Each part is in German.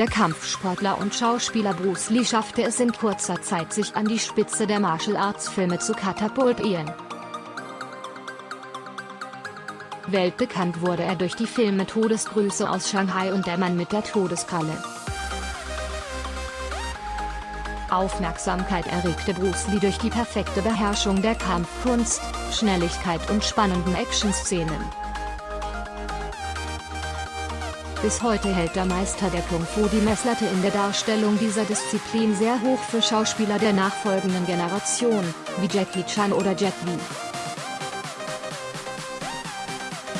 Der Kampfsportler und Schauspieler Bruce Lee schaffte es in kurzer Zeit sich an die Spitze der Martial Arts Filme zu katapultieren. Weltbekannt wurde er durch die Filme Todesgrüße aus Shanghai und Der Mann mit der Todeskralle. Aufmerksamkeit erregte Bruce Lee durch die perfekte Beherrschung der Kampfkunst, Schnelligkeit und spannenden Actionszenen. Bis heute hält der Meister der Kung Fu die Messlatte in der Darstellung dieser Disziplin sehr hoch für Schauspieler der nachfolgenden Generation, wie Jackie Chan oder Jet Li.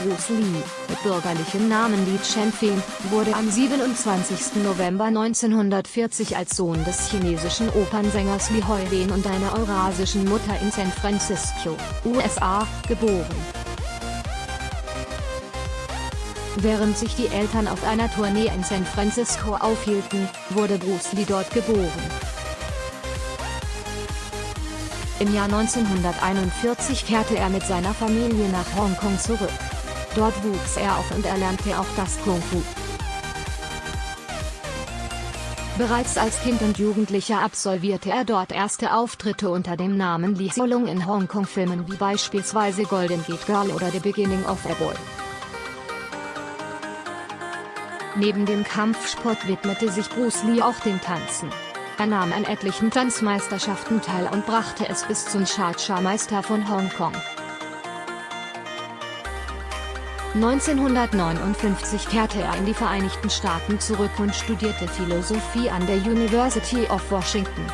Bruce Lee, mit bürgerlichem Namen Li Chenfeng, wurde am 27. November 1940 als Sohn des chinesischen Opernsängers Li Huiwen und einer eurasischen Mutter in San Francisco, USA, geboren. Während sich die Eltern auf einer Tournee in San Francisco aufhielten, wurde Bruce Lee dort geboren. Im Jahr 1941 kehrte er mit seiner Familie nach Hongkong zurück. Dort wuchs er auf und erlernte auch das Kung Fu. Bereits als Kind und Jugendlicher absolvierte er dort erste Auftritte unter dem Namen Lee Solong in Hongkong-Filmen wie beispielsweise Golden Gate Girl oder The Beginning of a Boy. Neben dem Kampfsport widmete sich Bruce Lee auch dem Tanzen. Er nahm an etlichen Tanzmeisterschaften teil und brachte es bis zum Cha-Cha-Meister von Hongkong. 1959 kehrte er in die Vereinigten Staaten zurück und studierte Philosophie an der University of Washington.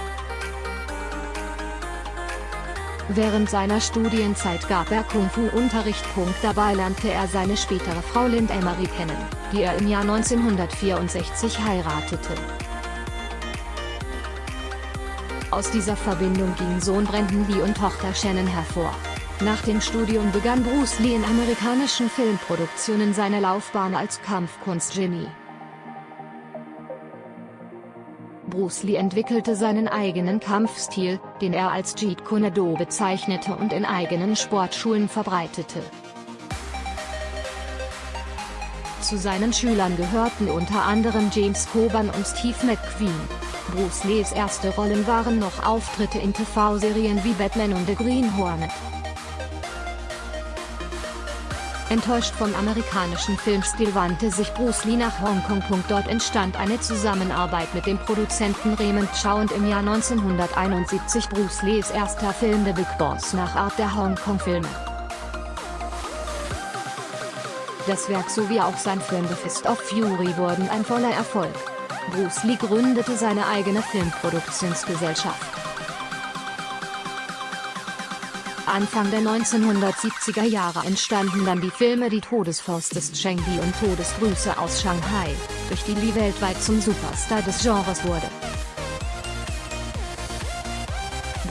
Während seiner Studienzeit gab er Kung-Fu-Unterricht. Dabei lernte er seine spätere Frau Lind Emery kennen, die er im Jahr 1964 heiratete. Aus dieser Verbindung gingen Sohn Brandon Lee und Tochter Shannon hervor. Nach dem Studium begann Bruce Lee in amerikanischen Filmproduktionen seine Laufbahn als Kampfkunst-Genie. Bruce Lee entwickelte seinen eigenen Kampfstil, den er als Jeet Kune Do bezeichnete und in eigenen Sportschulen verbreitete. Zu seinen Schülern gehörten unter anderem James Coburn und Steve McQueen. Bruce Lees erste Rollen waren noch Auftritte in TV-Serien wie Batman und The Green Hornet. Enttäuscht vom amerikanischen Filmstil wandte sich Bruce Lee nach Hongkong. Dort entstand eine Zusammenarbeit mit dem Produzenten Raymond Chow und im Jahr 1971 Bruce Lees erster Film The Big Boss nach Art der Hongkong-Filme. Das Werk sowie auch sein Film The Fist of Fury wurden ein voller Erfolg. Bruce Lee gründete seine eigene Filmproduktionsgesellschaft. Anfang der 1970er Jahre entstanden dann die Filme Die Todesfaust des Cheng Li und Todesgrüße aus Shanghai, durch die Li weltweit zum Superstar des Genres wurde.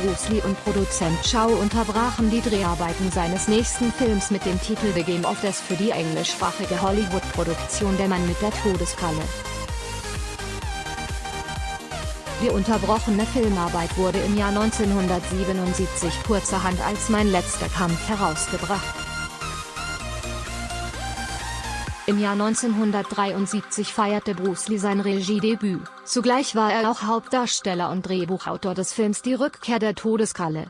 Bruce Lee und Produzent Chow unterbrachen die Dreharbeiten seines nächsten Films mit dem Titel The Game of Death für die englischsprachige Hollywood-Produktion Der Mann mit der Todeskralle. Die unterbrochene Filmarbeit wurde im Jahr 1977 kurzerhand als Mein letzter Kampf herausgebracht. Im Jahr 1973 feierte Bruce Lee sein Regiedebüt, zugleich war er auch Hauptdarsteller und Drehbuchautor des Films Die Rückkehr der Todeskralle.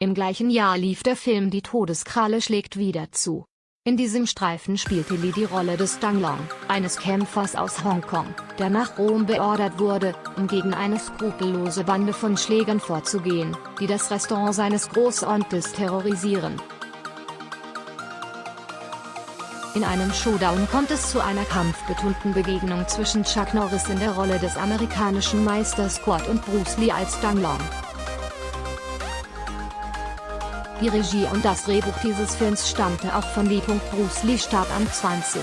Im gleichen Jahr lief der Film Die Todeskralle schlägt wieder zu. In diesem Streifen spielte Lee die Rolle des Dang Long, eines Kämpfers aus Hongkong, der nach Rom beordert wurde, um gegen eine skrupellose Bande von Schlägern vorzugehen, die das Restaurant seines Großonkels terrorisieren. In einem Showdown kommt es zu einer kampfbetonten Begegnung zwischen Chuck Norris in der Rolle des amerikanischen Meisters Squad und Bruce Lee als Dang Long. Die Regie und das Drehbuch dieses Films stammte auch von Lee. Bruce Lee starb am 20.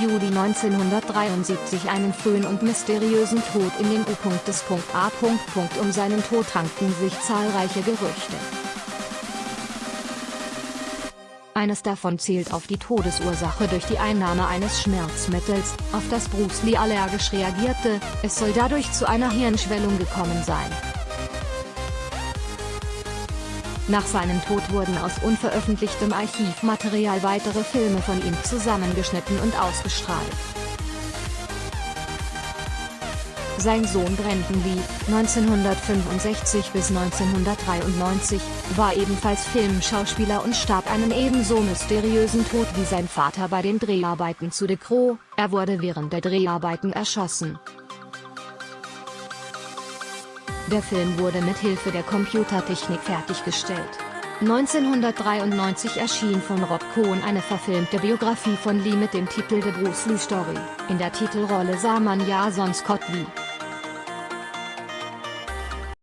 Juli 1973 einen frühen und mysteriösen Tod in den U. des A. Um seinen Tod rankten sich zahlreiche Gerüchte. Eines davon zielt auf die Todesursache durch die Einnahme eines Schmerzmittels, auf das Bruce Lee allergisch reagierte, es soll dadurch zu einer Hirnschwellung gekommen sein. Nach seinem Tod wurden aus unveröffentlichtem Archivmaterial weitere Filme von ihm zusammengeschnitten und ausgestrahlt. Sein Sohn Brandon Lee, 1965 bis 1993, war ebenfalls Filmschauspieler und starb einen ebenso mysteriösen Tod wie sein Vater bei den Dreharbeiten zu The Crow, er wurde während der Dreharbeiten erschossen. Der Film wurde mit Hilfe der Computertechnik fertiggestellt. 1993 erschien von Rob Cohn eine verfilmte Biografie von Lee mit dem Titel The Bruce Lee Story. In der Titelrolle sah man Jason Scott Lee.